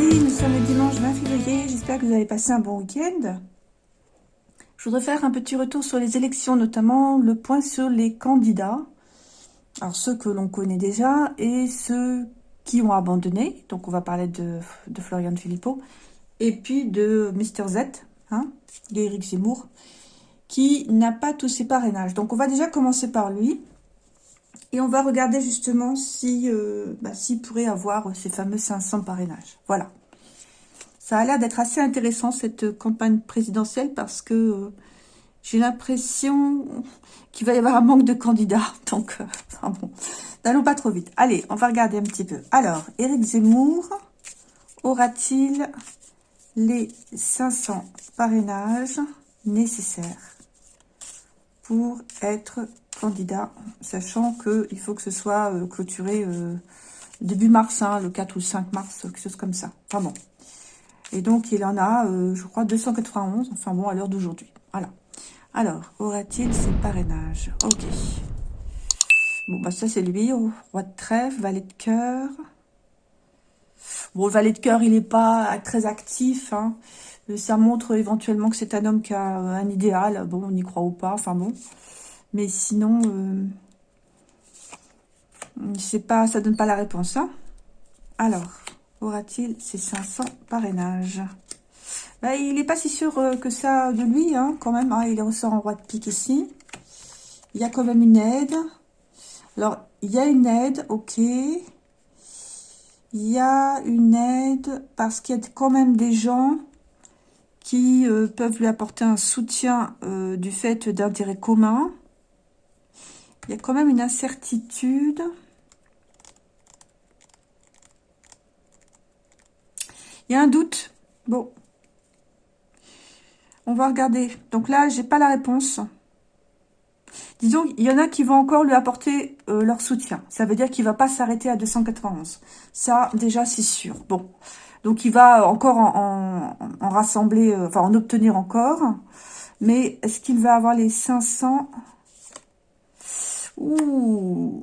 nous sommes le dimanche 20 février, j'espère que vous avez passé un bon week-end. Je voudrais faire un petit retour sur les élections, notamment le point sur les candidats. Alors ceux que l'on connaît déjà et ceux qui ont abandonné, donc on va parler de, Florian Philippot, et puis de Mr Z, hein, d'Éric Zemmour, qui n'a pas tous ses parrainages. Donc on va déjà commencer par lui. Et on va regarder justement si euh, bah, s'il pourrait avoir ces fameux 500 parrainages. Voilà. Ça a l'air d'être assez intéressant cette campagne présidentielle parce que euh, j'ai l'impression qu'il va y avoir un manque de candidats. Donc, euh, n'allons pas trop vite. Allez, on va regarder un petit peu. Alors, Éric Zemmour aura-t-il les 500 parrainages nécessaires? Pour être candidat, sachant qu'il faut que ce soit euh, clôturé euh, début mars, hein, le 4 ou 5 mars, quelque chose comme ça. Enfin bon. Et donc, il en a, euh, je crois, 291, enfin bon, à l'heure d'aujourd'hui. Voilà. Alors, aura-t-il ses parrainages? Ok. Bon, bah ça, c'est lui, roi de trèfle, valet de cœur. Bon, le valet de cœur, il n'est pas très actif, hein. Ça montre éventuellement que c'est un homme qui a un idéal. Bon, on y croit ou pas, enfin bon. Mais sinon, euh, pas, ça donne pas la réponse. Hein Alors, aura-t-il ces 500 parrainages? Bah, Il n'est pas si sûr euh, que ça de lui, hein, quand même. Hein, il ressort en roi de pique ici. Il y a quand même une aide. Alors, il y a une aide, ok. Il y a une aide parce qu'il y a quand même des gens qui euh, peuvent lui apporter un soutien du fait d'intérêts communs. Il y a quand même une incertitude. Il y a un doute. Bon. On va regarder. Donc là, j'ai pas la réponse. Disons, il y en a qui vont encore lui apporter euh, leur soutien. Ça veut dire qu'il va pas s'arrêter à 291. Ça, déjà, c'est sûr. Bon. Donc, il va encore en, rassembler, euh, enfin, en obtenir encore. Mais est-ce qu'il va avoir les 500 Ouh,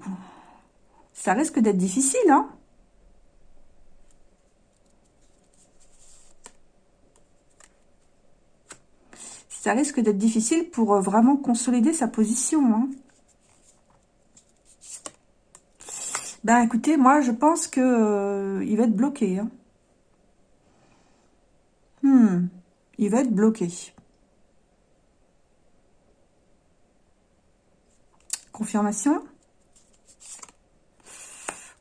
ça risque d'être difficile, hein Ça risque d'être difficile pour euh, vraiment consolider sa position, hein Ben écoutez, moi je pense que euh, il va être bloqué. Hein. Hmm, il va être bloqué. Confirmation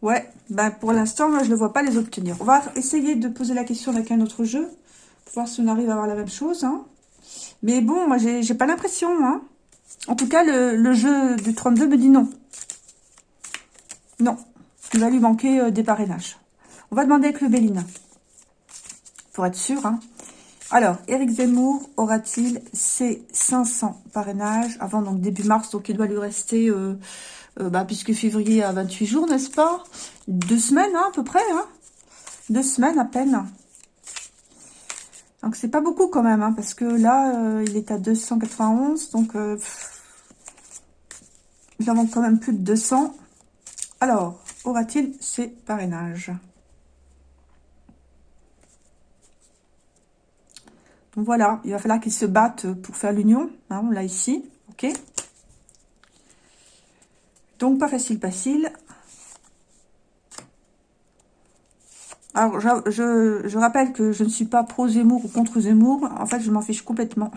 Ouais, ben pour l'instant, moi, je ne vois pas les obtenir. On va essayer de poser la question avec un autre jeu, pour voir si on arrive à avoir la même chose. Hein. Mais bon, moi, j'ai pas l'impression. Hein. En tout cas, le, jeu du 32 me dit non. Non, il va lui manquer euh, des parrainages. On va demander avec le Bélina, pour être sûr. Hein. Alors, Éric Zemmour aura-t-il ses 500 parrainages avant donc début mars Donc, il doit lui rester, euh, euh, bah, puisque février a 28 jours, n'est-ce pas? Deux semaines, hein, à peu près. Hein? Deux semaines à peine. Donc, c'est pas beaucoup quand même, hein, parce que là, euh, il est à 291. Donc, il en manque quand même plus de 200. Alors, aura-t-il ses parrainages? Voilà, il va falloir qu'ils se battent pour faire l'union. Hein, on l'a ici, ok Donc pas facile, facile. Alors, je, rappelle que je ne suis pas pro-Zemmour ou contre Zemmour. En fait, je m'en fiche complètement.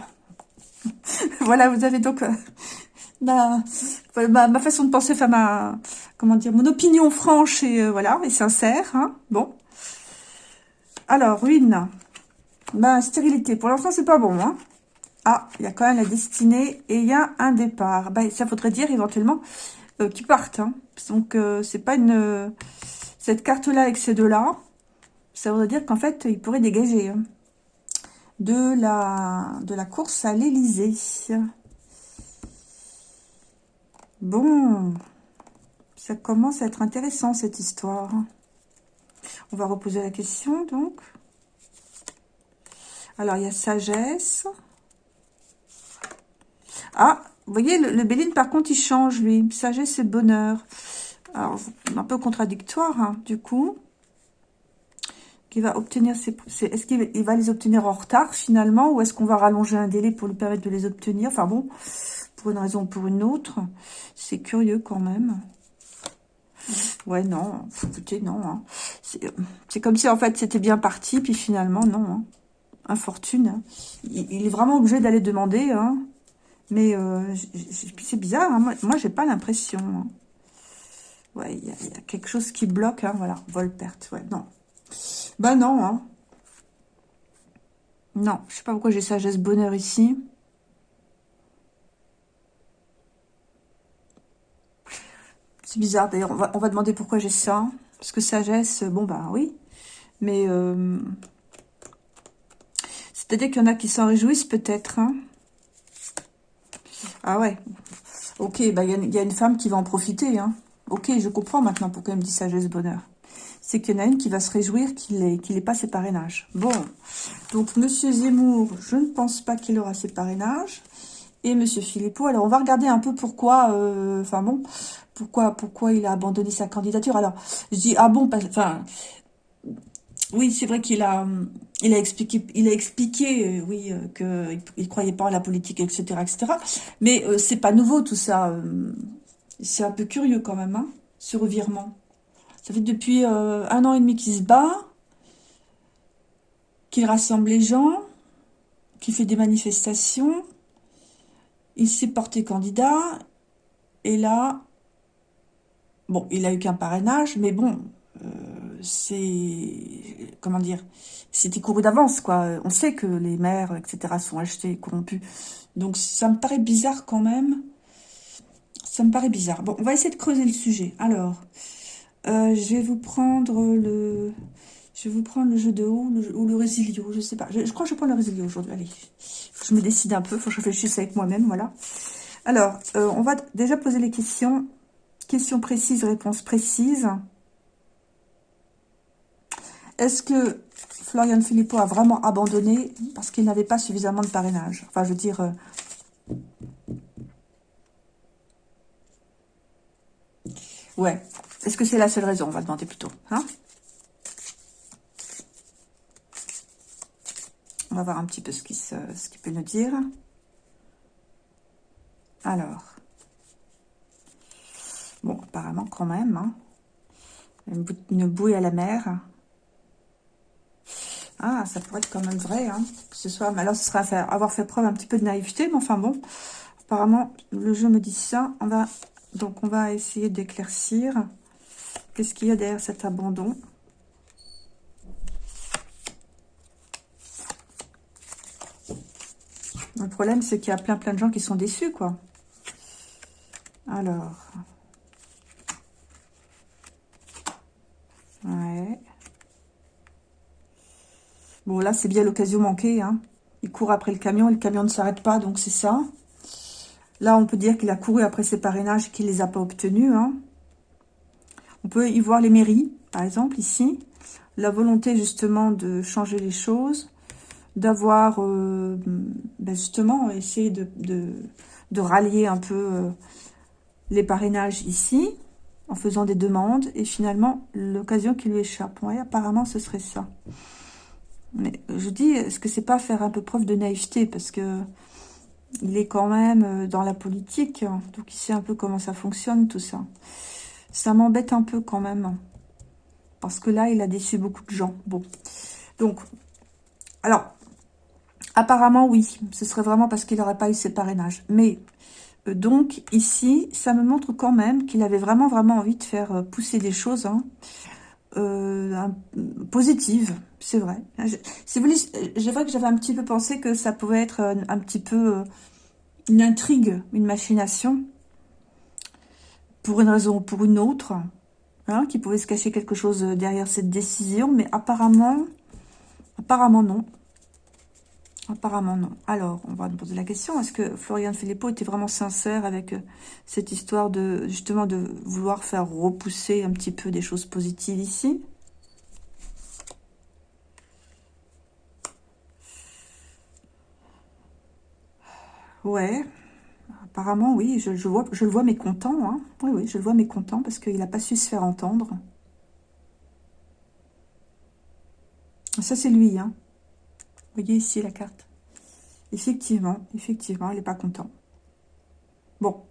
voilà, vous avez donc euh, ma, ma, façon de penser, enfin ma, comment dire, mon opinion franche et euh, voilà, et sincère. Hein. bon. Alors, ruine. Ben, stérilité. Pour l'instant, c'est pas bon. Hein. Ah, il y a quand même la destinée et il y a un départ. Ben, ça faudrait dire éventuellement euh, qu'ils partent. Hein. Donc, euh, c'est pas une... cette carte-là avec ces deux-là, ça voudrait dire qu'en fait, ils pourraient dégager hein, de, la, de la course à l'Elysée. Bon, ça commence à être intéressant, cette histoire. On va reposer la question, donc. Alors, il y a sagesse. Ah, vous voyez, le, Béline, par contre, il change, lui. Sagesse et bonheur. Alors, un peu contradictoire, hein, du coup. qu'il va obtenir ses... Est-ce qu'il va les obtenir en retard, finalement, ou est-ce qu'on va rallonger un délai pour lui permettre de les obtenir? Enfin bon, pour une raison ou pour une autre. C'est curieux quand même. Ouais, non. Écoutez, non. Hein. C'est comme si, en fait, c'était bien parti, puis finalement, non. Hein. Infortune. Il, est vraiment obligé d'aller demander. Hein. Mais euh, c'est bizarre. Hein. Moi, moi j'ai pas l'impression. Hein. Ouais, il y, a quelque chose qui bloque. Voilà, vol-perte. Ouais, non. Bah non. Hein. Non, je sais pas pourquoi j'ai sagesse bonheur ici. C'est bizarre, d'ailleurs, on va, demander pourquoi j'ai ça. Parce que sagesse, bon, bah oui. Mais, euh, c'est-à-dire qu'il y en a qui s'en réjouissent peut-être. Hein. Ah ouais. Ok, bah il y, a une femme qui va en profiter. Hein. Ok, je comprends maintenant pourquoi elle me dit sagesse bonheur. C'est qu'il y en a une qui va se réjouir qu'il n'ait pas ses parrainages. Bon, donc Monsieur Zemmour, je ne pense pas qu'il aura ses parrainages et Monsieur Philippot. Alors, on va regarder un peu pourquoi, euh, enfin bon, pourquoi, pourquoi il a abandonné sa candidature. Alors, je dis, ah bon, enfin, oui, c'est vrai qu'il a, il a expliqué, il a expliqué, euh, oui, euh, qu'il il croyait pas à la politique, etc., etc. Mais c'est pas nouveau tout ça. c'est un peu curieux quand même, hein, ce revirement. Ça fait depuis un an et demi qu'il se bat, qu'il rassemble les gens, qu'il fait des manifestations il s'est porté candidat, et là, bon, il a eu qu'un parrainage, mais bon, euh, c'est, comment dire, c'était couru d'avance, quoi. On sait que les maires, etc., sont achetés, corrompus. Donc, ça me paraît bizarre quand même. Ça me paraît bizarre. Bon, on va essayer de creuser le sujet. Alors, euh, je vais vous prendre le... Je vais vous prendre le jeu de haut ou le résilio, je sais pas. Je, crois que je prends le résilio aujourd'hui. Allez, je me décide un peu, faut que je réfléchisse avec moi-même, voilà. Alors, euh, on va déjà poser les questions. Questions précises, réponses précises. Est-ce que Florian Philippot a vraiment abandonné parce qu'il n'avait pas suffisamment de parrainage? Enfin, je veux dire... Euh, ouais. Est-ce que c'est la seule raison? On va demander plutôt. Hein? On va voir un petit peu ce qu'il peut nous dire. Alors. Bon, apparemment quand même. Hein. Une, bouée à la mer. Ah, ça pourrait être quand même vrai. Hein, que ce soit, mais alors ce serait avoir fait preuve un petit peu de naïveté. Mais enfin bon, apparemment, le jeu me dit ça. On va, donc on va essayer d'éclaircir. Qu'est-ce qu'il y a derrière cet abandon? Le problème, c'est qu'il y a plein plein de gens qui sont déçus, quoi. Alors. Ouais. Bon, là, c'est bien l'occasion manquée. Hein. Il court après le camion et le camion ne s'arrête pas, donc c'est ça. Là, on peut dire qu'il a couru après ses parrainages et qu'il ne les a pas obtenus. Hein. On peut y voir les mairies, par exemple, ici. La volonté, justement, de changer les choses d'avoir euh, ben justement essayé de, rallier un peu euh, les parrainages ici, en faisant des demandes, et finalement, l'occasion qui lui échappe. Apparemment, ce serait ça. Mais je dis, est-ce que c'est pas faire un peu preuve de naïveté? Parce que il est quand même euh, dans la politique, donc il sait un peu comment ça fonctionne, tout ça. Ça m'embête un peu quand même. Parce que là, il a déçu beaucoup de gens. Bon. Donc, alors, Apparemment, oui. Ce serait vraiment parce qu'il n'aurait pas eu ses parrainages. Mais euh, donc, ici, ça me montre quand même qu'il avait vraiment, vraiment envie de faire euh, pousser des choses hein, euh, positives. C'est vrai. Si c'est vrai que j'avais un petit peu pensé que ça pouvait être un, petit peu une intrigue, une machination, pour une raison ou pour une autre, hein, qui pouvait se cacher quelque chose derrière cette décision. Mais apparemment, apparemment non. Apparemment, non. Alors, on va nous poser la question. Est-ce que Florian Philippot était vraiment sincère avec euh, cette histoire de, justement, de vouloir faire repousser un petit peu des choses positives ici? Ouais. Apparemment, oui. Je, vois, je le vois mécontent. Hein. Oui, oui, je le vois mécontent parce qu'il n'a pas su se faire entendre. Ça, c'est lui. Hein. Voyez ici la carte. Effectivement, effectivement, elle n'est pas content. Bon.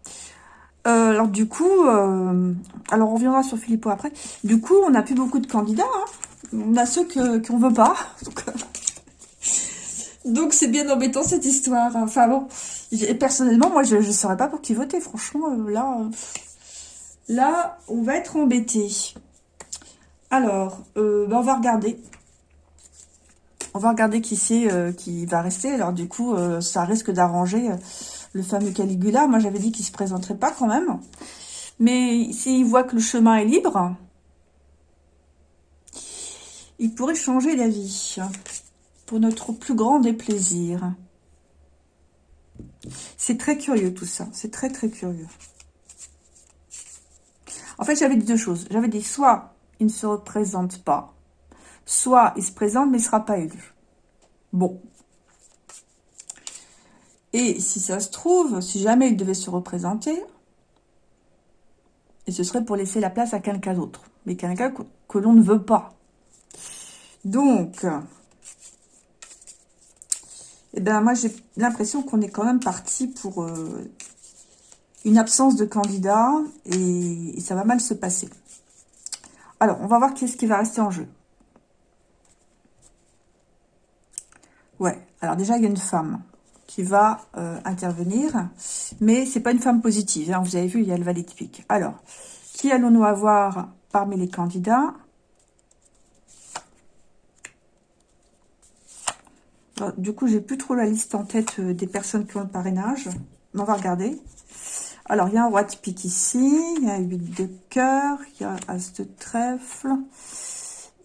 Euh, alors, du coup, euh, alors on reviendra sur Philippot après. Du coup, on n'a plus beaucoup de candidats. Hein. On a ceux qu'on ne veut pas. Donc, c'est bien embêtant cette histoire. Enfin bon, personnellement, moi, je ne saurais pas pour qui voter. Franchement, euh, là, là, on va être embêté. Alors, ben, on va regarder. On va regarder qui c'est euh, qui va rester. Alors du coup, euh, ça risque d'arranger euh, le fameux Caligula. Moi, j'avais dit qu'il se présenterait pas quand même. Mais s'il voit que le chemin est libre, il pourrait changer d'avis. Pour notre plus grand déplaisir. C'est très curieux tout ça. C'est très très curieux. En fait, j'avais dit deux choses. J'avais dit soit il ne se représente pas, Soit il se présente, mais il ne sera pas élu. Bon. Et si ça se trouve, si jamais il devait se représenter, et ce serait pour laisser la place à quelqu'un d'autre. Mais quelqu'un que, l'on ne veut pas. Donc, eh ben moi j'ai l'impression qu'on est quand même parti pour euh, une absence de candidat et, et, ça va mal se passer. Alors, on va voir qui ce qui va rester en jeu. Ouais, alors déjà, il y a une femme qui va euh, intervenir, mais c'est pas une femme positive. Hein. Vous avez vu, il y a le valet de Alors, qui allons-nous avoir parmi les candidats? Du coup, j'ai plus trop la liste en tête euh, des personnes qui ont le parrainage. Mais on va regarder. Alors, il y a un roi de pique ici, il y a 8 de cœur, il y a as de trèfle,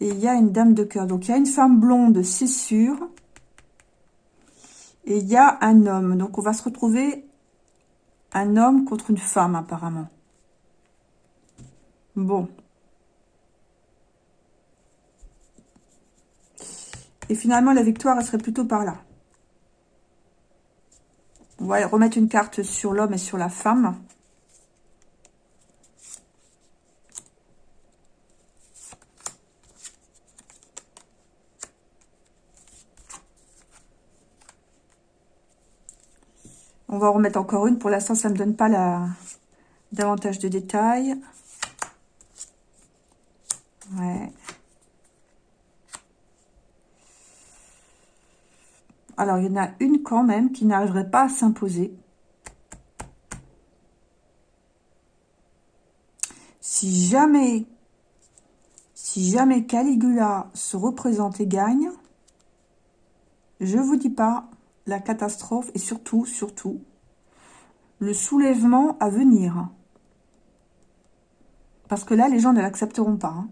et il y a une dame de cœur. Donc, il y a une femme blonde, c'est sûr. Et il y a un homme. Donc, on va se retrouver un homme contre une femme, apparemment. Bon. Et finalement, la victoire, elle serait plutôt par là. On va remettre une carte sur l'homme et sur la femme. On va en remettre encore une. Pour l'instant, ça ne me donne pas la... davantage de détails. Alors, il y en a une quand même qui n'arriverait pas à s'imposer. Si jamais, si jamais Caligula se représente et gagne, je vous dis pas, la catastrophe et surtout, surtout, le soulèvement à venir. Parce que là, les gens ne l'accepteront pas. Hein.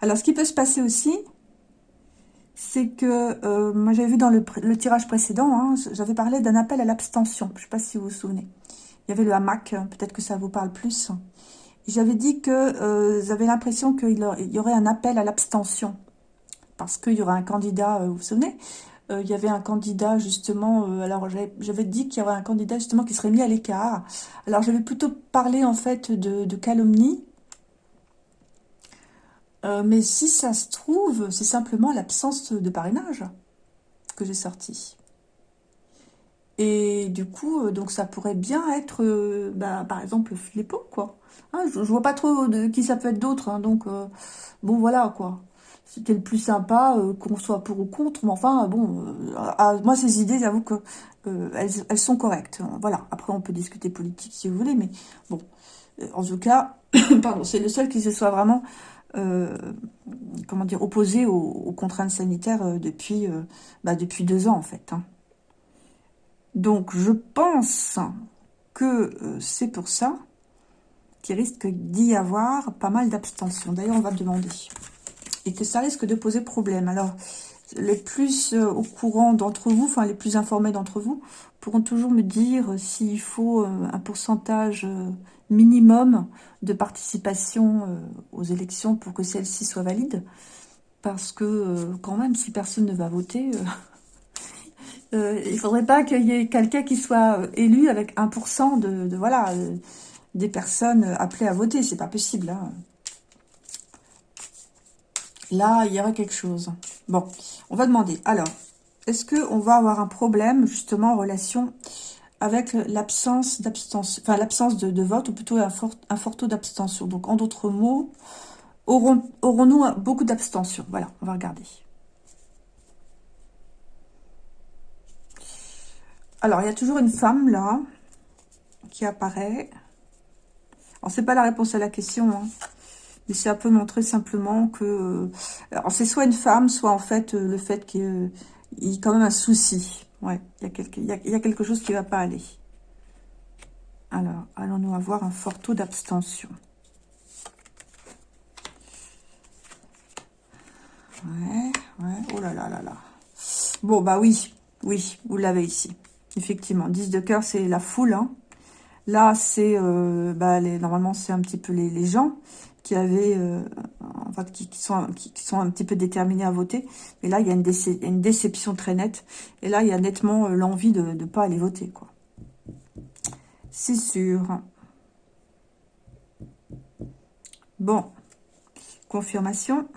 Alors, ce qui peut se passer aussi, c'est que, euh, moi j'avais vu dans le, tirage précédent, hein, j'avais parlé d'un appel à l'abstention. Je ne sais pas si vous vous souvenez. Il y avait le hamac, peut-être que ça vous parle plus. J'avais dit que euh, j'avais l'impression qu'il y aurait un appel à l'abstention. Parce qu'il y aurait un candidat, euh, vous vous souvenez? Euh, il y avait un candidat justement, euh, alors j'avais dit qu'il y aurait un candidat justement qui serait mis à l'écart. Alors j'avais plutôt parlé en fait de, calomnie. Euh, mais si ça se trouve, c'est simplement l'absence de parrainage que j'ai sorti. Et du coup, donc ça pourrait bien être, bah, par exemple, Philippot, quoi. Hein, je, vois pas trop de qui ça peut être d'autre, hein, donc bon voilà, quoi c'était le plus sympa, euh, qu'on soit pour ou contre, mais enfin, bon, euh, moi, ces idées, j'avoue que euh, elles, sont correctes. Voilà, après, on peut discuter politique si vous voulez, mais bon, en tout cas, pardon, c'est le seul qui se soit vraiment, comment dire, opposé aux, contraintes sanitaires depuis, bah, depuis deux ans, en fait. Hein. Donc, je pense que c'est pour ça qu'il risque d'y avoir pas mal d'abstention. D'ailleurs, on va demander et que ça risque de poser problème. Alors, les plus euh, au courant d'entre vous, enfin les plus informés d'entre vous, pourront toujours me dire s'il faut euh, un pourcentage euh, minimum de participation aux élections pour que celle-ci soit valide. Parce que quand même, si personne ne va voter, il ne faudrait pas qu'il y ait quelqu'un qui soit élu avec 1% de, de, voilà, des personnes appelées à voter. C'est pas possible. Hein. Là, il y aura quelque chose. Bon, on va demander. Alors, est-ce qu'on va avoir un problème, justement, en relation avec l'absence d'abstention, enfin, l'absence de, vote, ou plutôt un fort, taux d'abstention? Donc, en d'autres mots, aurons-nous aurons beaucoup d'abstention? Voilà, on va regarder. Alors, il y a toujours une femme, là, qui apparaît. Alors, c'est pas la réponse à la question, hein. Mais ça peut montrer simplement que... Euh, alors, c'est soit une femme, soit en fait euh, le fait qu'il y ait quand même un souci. Ouais, il y, a quelque, a, chose qui ne va pas aller. Alors, allons-nous avoir un fort taux d'abstention Ouais, ouais, oh là là là là. Bon, bah oui, oui, vous l'avez ici. Effectivement, 10 de cœur, c'est la foule. Hein. Là, c'est, euh, bah, normalement, c'est un petit peu les gens qui avaient, euh, qui, sont, qui, sont un petit peu déterminés à voter. Mais là, il y a une, une déception très nette. Et là, il y a nettement euh, l'envie de ne pas aller voter, quoi. C'est sûr. Bon. Confirmation.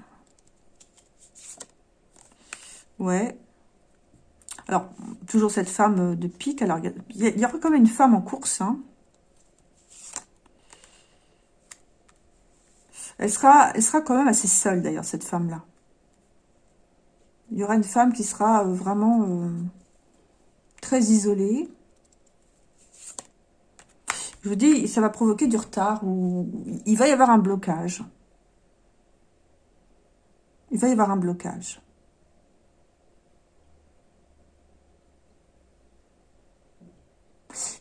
Ouais. Alors, toujours cette femme de pique. Alors, il y, aura quand même une femme en course, hein. Elle sera, elle sera quand même assez seule, d'ailleurs, cette femme-là. Il y aura une femme qui sera euh, vraiment euh, très isolée. Je vous dis, ça va provoquer du retard ou il va y avoir un blocage. Il va y avoir un blocage.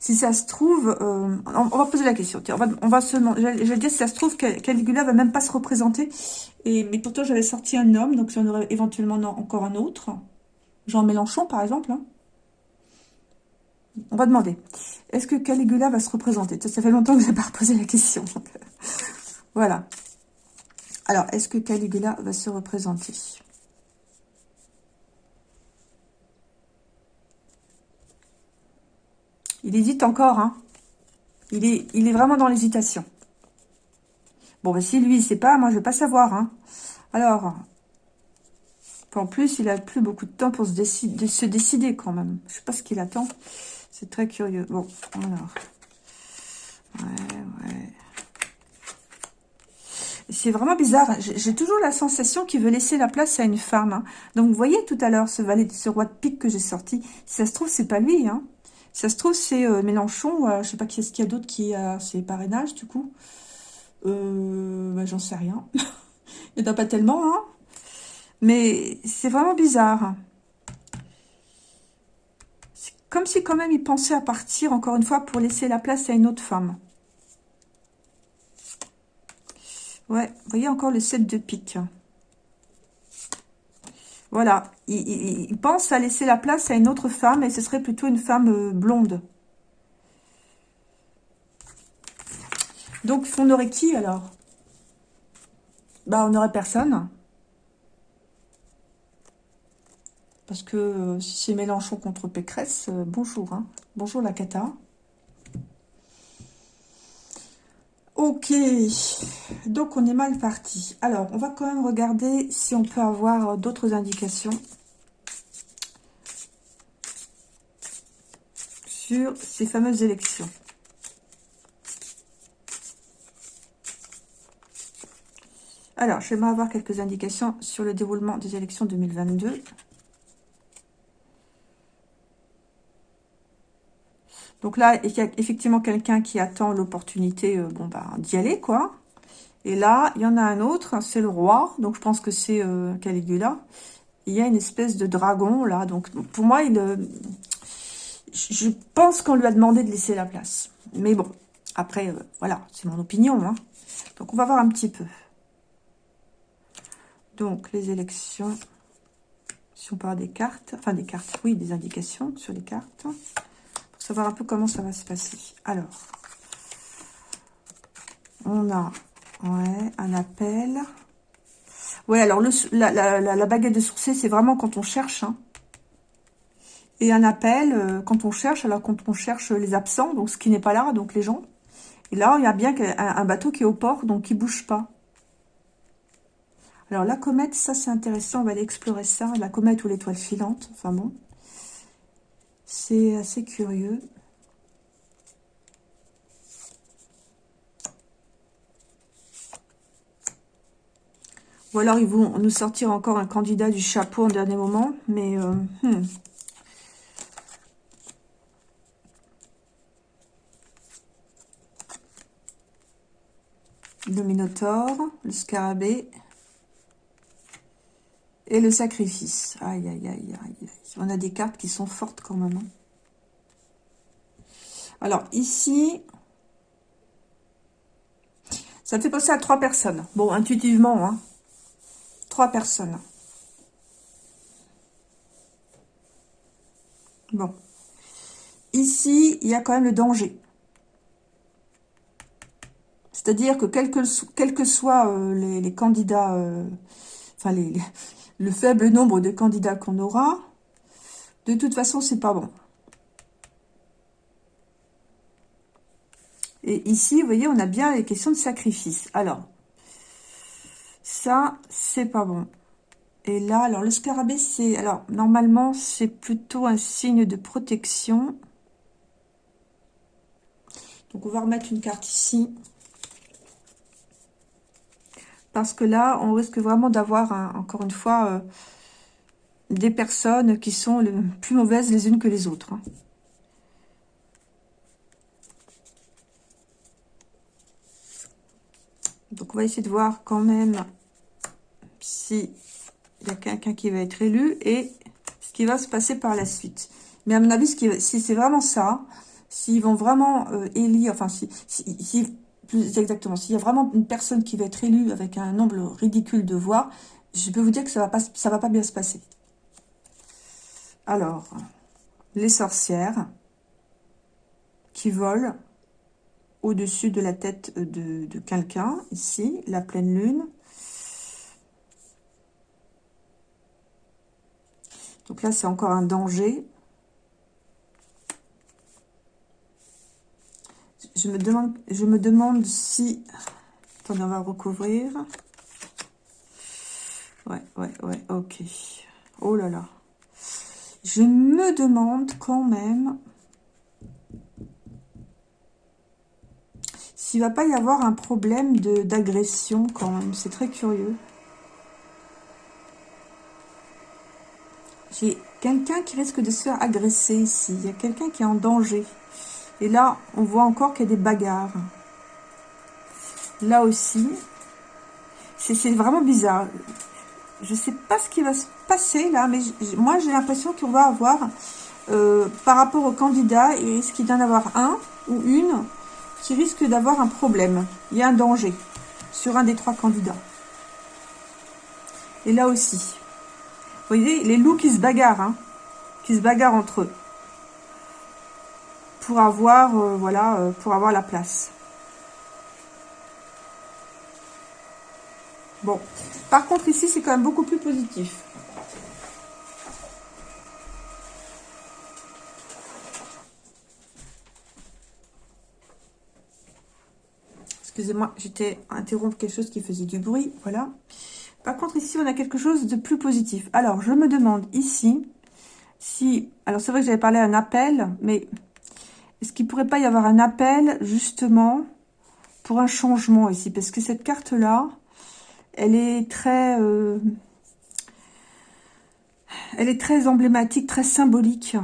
Si ça se trouve, euh, on, va poser la question. on va, se je vais dire si ça se trouve, Caligula va même pas se représenter. Et, mais pourtant, j'avais sorti un homme, donc j'en aurais éventuellement encore un autre. Jean Mélenchon, par exemple. Hein. On va demander, est-ce que Caligula va se représenter? Ça fait longtemps que je n'ai pas reposé la question. voilà. Alors, est-ce que Caligula va se représenter? Il hésite encore, hein. Il est, il est vraiment dans l'hésitation. Bon, ben, si lui, il sait pas, moi, je vais pas savoir, hein. Alors, en plus, il a plus beaucoup de temps pour se, décider, se décider, quand même. Je sais pas ce qu'il attend. C'est très curieux. Bon, alors. Ouais, ouais. C'est vraiment bizarre. J'ai toujours la sensation qu'il veut laisser la place à une femme. Hein. Donc, vous voyez tout à l'heure ce valet, ce roi de pique que j'ai sorti. Si ça se trouve, c'est pas lui. Hein ça se trouve, c'est euh, Mélenchon. Euh, je sais pas qui est-ce qu'il y a d'autre qui a ses parrainages, du coup. Euh, bah, J'en sais rien. Il n'y en a pas tellement, hein. Mais c'est vraiment bizarre. C'est comme si quand même il pensait à partir, encore une fois, pour laisser la place à une autre femme. Ouais, voyez encore le 7 de pique. Voilà, il, pense à laisser la place à une autre femme, et ce serait plutôt une femme euh, blonde. Donc, on aurait qui, alors? Bah, on aurait personne. Parce que euh, si c'est Mélenchon contre Pécresse, euh, bonjour. Hein. Bonjour la cata. Ok, donc on est mal parti. Alors, on va quand même regarder si on peut avoir d'autres indications sur ces fameuses élections. Alors, j'aimerais avoir quelques indications sur le déroulement des élections 2022. Donc là, il y a effectivement quelqu'un qui attend l'opportunité euh, bon, bah, d'y aller, quoi. Et là, il y en a un autre, c'est le roi. Donc je pense que c'est euh, Caligula. Il y a une espèce de dragon, là. Donc pour moi, il, euh, je pense qu'on lui a demandé de laisser la place. Mais bon, après, voilà, c'est mon opinion. Hein. Donc on va voir un petit peu. Donc les élections, si on parle des cartes, enfin des cartes, oui, des indications sur les cartes savoir un peu comment ça va se passer. Alors, on a ouais, un appel. Ouais, alors la, baguette de sourcier, c'est vraiment quand on cherche. Hein. Et un appel, euh, quand on cherche, alors quand on cherche les absents, donc ce qui n'est pas là, donc les gens. Et là, il y a bien un, un bateau qui est au port, donc qui bouge pas. Alors, la comète, ça, c'est intéressant. On va aller explorer ça. La comète ou l'étoile filante. Enfin bon. C'est assez curieux. Ou alors, ils vont nous sortir encore un candidat du chapeau en dernier moment. Mais, euh, hmm. Le Minotaure, le Scarabée et le Sacrifice. Aïe, aïe, aïe, aïe. On a des cartes qui sont fortes quand même. Hein. Alors, ici, ça fait penser à trois personnes. Bon, intuitivement, hein. Trois personnes. Bon. Ici, il y a quand même le danger. C'est-à-dire que quel que, soient euh, les, candidats, euh, enfin le faible nombre de candidats qu'on aura, de toute façon, c'est pas bon. Et ici, vous voyez, on a bien les questions de sacrifice. Alors, ça, c'est pas bon. Et là, alors le scarabée, c'est... Alors, normalement, c'est plutôt un signe de protection. Donc, on va remettre une carte ici. Parce que là, on risque vraiment d'avoir, encore une fois, euh, des personnes qui sont les plus mauvaises les unes que les autres. Hein. Donc, on va essayer de voir quand même si il y a quelqu'un qui va être élu et ce qui va se passer par la suite. Mais à mon avis, si c'est vraiment ça, s'ils vont vraiment euh, élire, enfin, si plus exactement, s'il y a vraiment une personne qui va être élue avec un nombre ridicule de voix, je peux vous dire que ça ça va pas bien se passer. Alors, les sorcières qui volent au-dessus de la tête de, de quelqu'un, ici, la pleine lune. Donc là, c'est encore un danger. Je me demande, je me demande si... Attendez, on va recouvrir. Ouais, ouais, ouais, ok. Oh là là. Je me demande quand même s'il va pas y avoir un problème d'agression quand même. C'est très curieux. J'ai quelqu'un qui risque de se faire agresser ici. Il y a quelqu'un qui est en danger. Et là, on voit encore qu'il y a des bagarres. Là aussi, c'est vraiment bizarre. Je ne sais pas ce qui va se passer là, mais moi j'ai l'impression qu'on va avoir, euh, par rapport au candidat, il risque d'en avoir un ou une qui risque d'avoir un problème. Il y a un danger sur un des trois candidats. Et là aussi. Vous voyez, les loups qui se bagarrent, hein, qui se bagarrent entre eux pour avoir, euh, voilà, euh, pour avoir la place. Bon. Par contre, ici, c'est quand même beaucoup plus positif. Excusez-moi, j'étais interrompre quelque chose qui faisait du bruit. Voilà. Par contre, ici, on a quelque chose de plus positif. Alors, je me demande ici si... Alors, c'est vrai que j'avais parlé un appel, mais est-ce qu'il pourrait pas y avoir un appel, justement, pour un changement ici? Parce que cette carte-là, elle est très... Euh, elle est très emblématique, très symbolique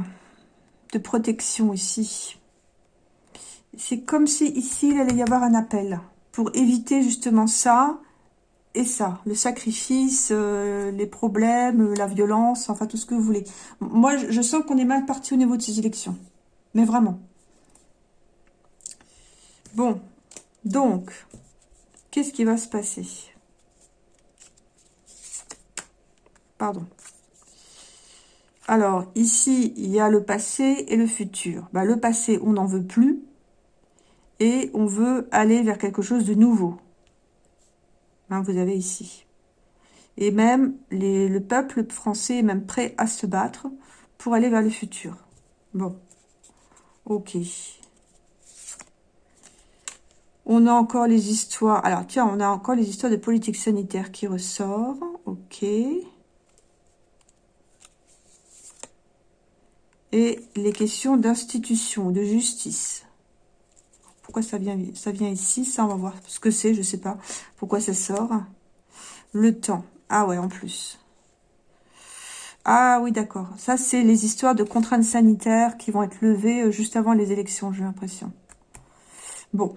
de protection ici. C'est comme si ici, il allait y avoir un appel pour éviter justement ça et ça, le sacrifice, euh, les problèmes, la violence, enfin tout ce que vous voulez. Moi, je sens qu'on est mal parti au niveau de ces élections. Mais vraiment. Bon, donc, qu'est-ce qui va se passer? Pardon. Alors, ici, il y a le passé et le futur. Bah, le passé, on n'en veut plus. Et on veut aller vers quelque chose de nouveau. Hein, vous avez ici. Et même, le peuple français est même prêt à se battre pour aller vers le futur. Bon. Ok. On a encore les histoires... Alors, tiens, on a encore les histoires de politique sanitaire qui ressort. Ok. Et les questions d'institution, de justice. Pourquoi ça vient, ici? Ça, on va voir ce que c'est, je sais pas. Pourquoi ça sort? Le temps. Ah ouais, en plus. Ah oui, d'accord. Ça, c'est les histoires de contraintes sanitaires qui vont être levées euh, juste avant les élections, j'ai l'impression. Bon,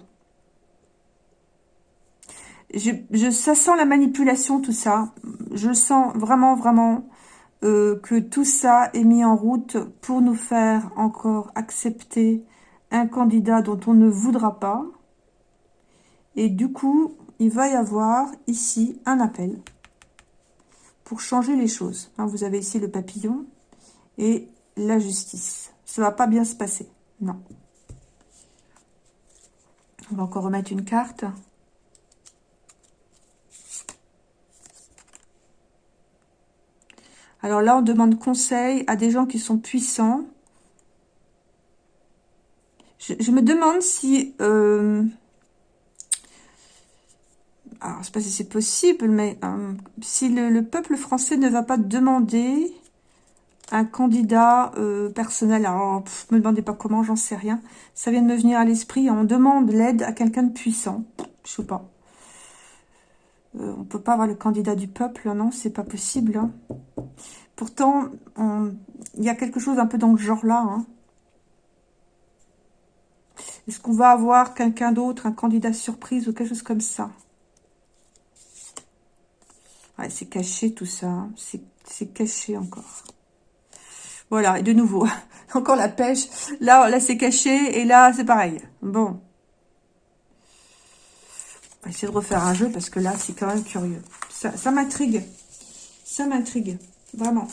je, ça sent la manipulation, tout ça. Je sens vraiment, vraiment euh, que tout ça est mis en route pour nous faire encore accepter un candidat dont on ne voudra pas. Et du coup, il va y avoir ici un appel pour changer les choses. Hein, vous avez ici le papillon et la justice. Ça va pas bien se passer. Non. On va encore remettre une carte. Alors là, on demande conseil à des gens qui sont puissants. Je, me demande si... Euh, alors, je ne sais pas si c'est possible, mais euh, si le, peuple français ne va pas demander un candidat euh, personnel, alors ne me demandez pas comment, j'en sais rien. Ça vient de me venir à l'esprit. On demande l'aide à quelqu'un de puissant. Je sais pas. Euh, on peut pas avoir le candidat du peuple, non, c'est pas possible. Hein. Pourtant, il y a quelque chose un peu dans le genre-là. Hein. Est-ce qu'on va avoir quelqu'un d'autre, un candidat surprise ou quelque chose comme ça? C'est caché tout ça. Hein. C'est caché encore. Voilà, et de nouveau, encore la pêche. Là, là c'est caché et là, c'est pareil. Bon. Essayer de refaire un jeu parce que là, c'est quand même curieux. Ça, m'intrigue. Ça m'intrigue. Vraiment.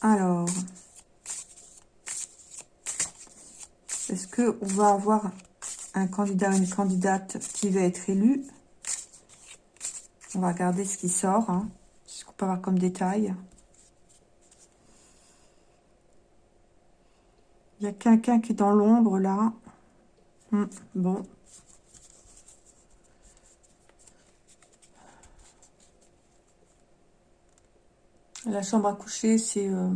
Alors. Est-ce qu'on va avoir un candidat ou une candidate qui va être élu On va regarder ce qui sort. Hein. Ce qu'on peut avoir comme détail? Il y a quelqu'un qui est dans l'ombre, là. Hum, bon. La chambre à coucher, c'est... Euh,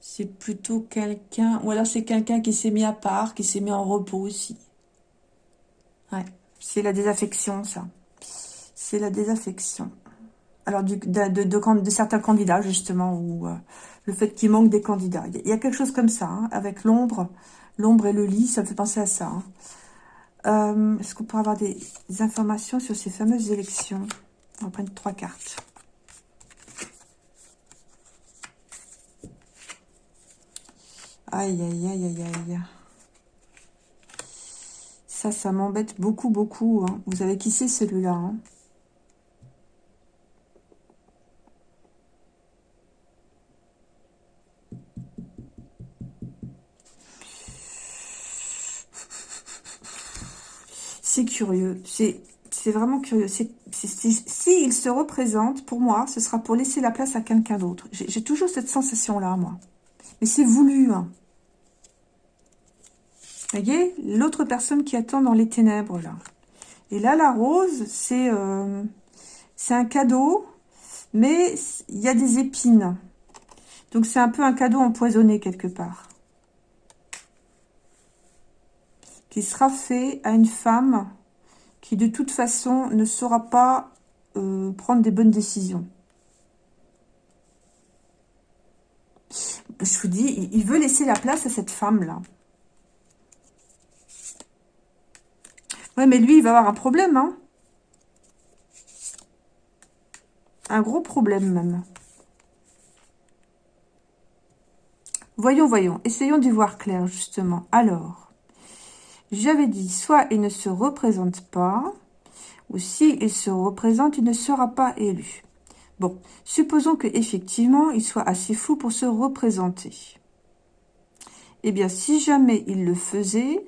c'est plutôt quelqu'un... Ou alors c'est quelqu'un qui s'est mis à part, qui s'est mis en repos aussi. Ouais, c'est la désaffection, ça. C'est la désaffection. Alors, du, de, certains candidats, justement, ou... Euh, le fait qu'il manque des candidats. Il y a quelque chose comme ça, hein, avec l'ombre, l'ombre et le lit, ça me fait penser à ça. Hein. Euh, est-ce qu'on peut avoir des, informations sur ces fameuses élections? On va prendre trois cartes. Aïe, aïe, aïe, aïe, aïe. Ça, ça m'embête beaucoup, beaucoup. Hein. Vous avez qui c'est celui-là C'est curieux. C'est vraiment curieux. Si il se représente, pour moi, ce sera pour laisser la place à quelqu'un d'autre. J'ai toujours cette sensation-là, moi. Mais c'est voulu. Hein. Voyez L'autre personne qui attend dans les ténèbres, là. Et là, la rose, c'est euh, c'est un cadeau, mais il y a des épines. Donc, c'est un peu un cadeau empoisonné, quelque part. Qui sera fait à une femme qui de toute façon ne saura pas euh, prendre des bonnes décisions. Je vous dis, il veut laisser la place à cette femme-là. Ouais, mais lui, il va avoir un problème, hein. Un gros problème, même. Voyons, voyons. Essayons d'y voir clair, justement. Alors, j'avais dit, soit il ne se représente pas, ou s'il il se représente, il ne sera pas élu. Bon, supposons que effectivement il soit assez fou pour se représenter. Eh bien, si jamais il le faisait,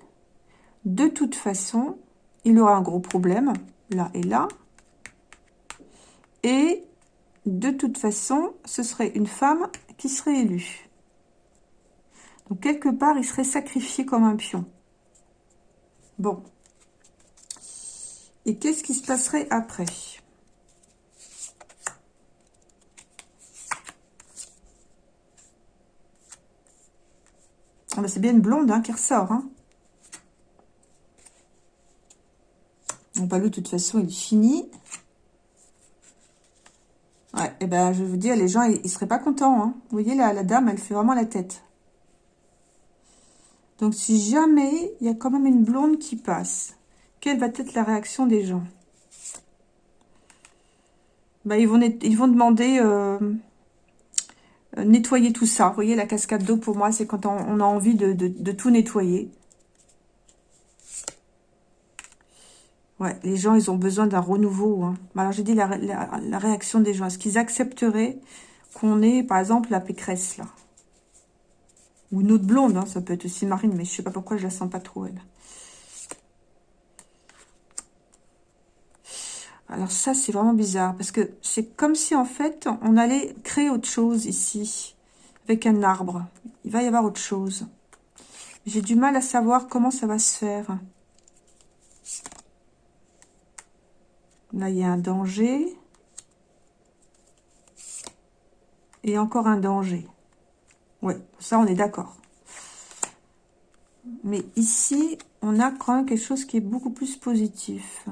de toute façon, il aura un gros problème, là et là. Et de toute façon, ce serait une femme qui serait élue. Donc, quelque part, il serait sacrifié comme un pion. Bon. Et qu'est-ce qui se passerait après? Ah C'est bien une blonde hein, qui ressort. Hein. Bon, pas lui, de toute façon, il est fini. Ouais, et eh ben, je vous dire, les gens, ils, ne seraient pas contents. Hein. Vous voyez, la, la dame, elle fait vraiment la tête. Donc, si jamais il y a quand même une blonde qui passe, quelle va être la réaction des gens? Bah, ils, vont ils vont demander euh, euh, nettoyer tout ça. Vous voyez, la cascade d'eau, pour moi, c'est quand on, a envie de, tout nettoyer. Ouais, les gens, ils ont besoin d'un renouveau. Hein. Alors, j'ai dit la, la, réaction des gens. Est-ce qu'ils accepteraient qu'on ait, par exemple, la pécresse, là? Ou une autre blonde, hein, ça peut être aussi Marine, mais je sais pas pourquoi je la sens pas trop, elle. Alors ça, c'est vraiment bizarre, parce que c'est comme si, en fait, on allait créer autre chose ici, avec un arbre. Il va y avoir autre chose. J'ai du mal à savoir comment ça va se faire. Là, il y a un danger. Et encore un danger. Oui, ça, on est d'accord. Mais ici, on a quand même quelque chose qui est beaucoup plus positif.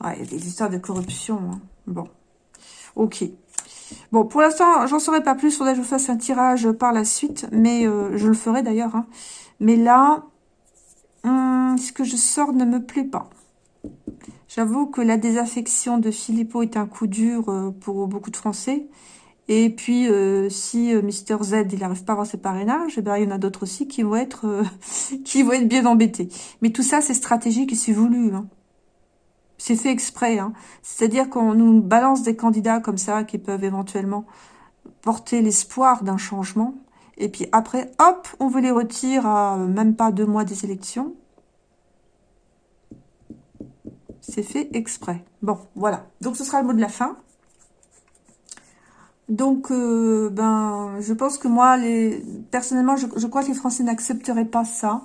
Ah, il y a des histoires de corruption. Hein. Bon. Ok. Bon, pour l'instant, j'en saurai pas plus. Faudrait que je fasse un tirage par la suite. Mais euh, je le ferai d'ailleurs. Hein. Mais là, hum, ce que je sors ne me plaît pas. J'avoue que la désaffection de Philippot est un coup dur euh, pour beaucoup de Français. Et puis, euh, si euh, Mister Z, il n'arrive pas à avoir ses parrainages, eh ben, il y en a d'autres aussi qui vont être qui vont être bien embêtés. Mais tout ça, c'est stratégique et c'est voulu. Hein. C'est fait exprès. Hein. C'est-à-dire qu'on nous balance des candidats comme ça qui peuvent éventuellement porter l'espoir d'un changement. Et puis après, hop, on veut les retirer à même pas deux mois des élections. C'est fait exprès. Bon, voilà. Donc, ce sera le mot de la fin. Donc, euh, ben, je pense que moi, les, personnellement, je, crois que les Français n'accepteraient pas ça.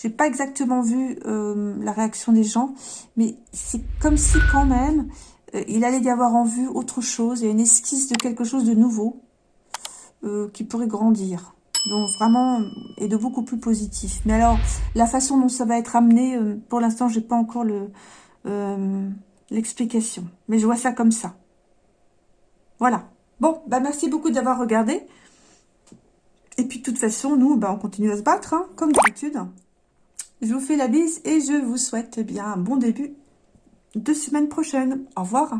J'ai pas exactement vu euh, la réaction des gens, mais c'est comme si quand même, euh, il allait y avoir en vue autre chose, et une esquisse de quelque chose de nouveau qui pourrait grandir. Donc vraiment, et de beaucoup plus positif. Mais alors, la façon dont ça va être amené, pour l'instant, j'ai pas encore le, euh, l'explication. Mais je vois ça comme ça. Voilà. Bon, bah merci beaucoup d'avoir regardé. Et puis de toute façon, nous, bah, on continue à se battre, hein, comme d'habitude. Je vous fais la bise et je vous souhaite bien un bon début de semaine prochaine. Au revoir.